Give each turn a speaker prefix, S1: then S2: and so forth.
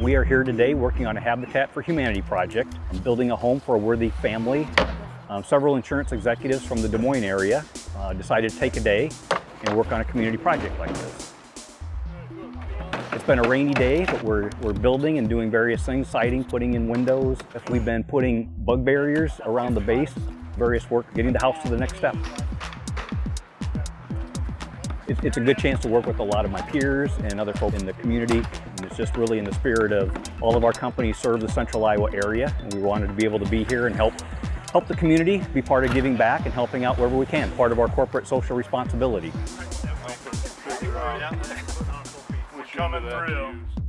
S1: We are here today working on a Habitat for Humanity project, and building a home for a worthy family. Um, several insurance executives from the Des Moines area uh, decided to take a day and work on a community project like this. It's been a rainy day, but we're, we're building and doing various things, siding, putting in windows. We've been putting bug barriers around the base, various work, getting the house to the next step. It- It's a good chance to work with a lot of my peers and other folks in the community. And it's just really in the spirit of all of our companies serve the central Iowa area. And we wanted to be able to be here and help, help the community, be part of giving back and helping out wherever we can, part of our corporate social responsibility.
S2: Coming through.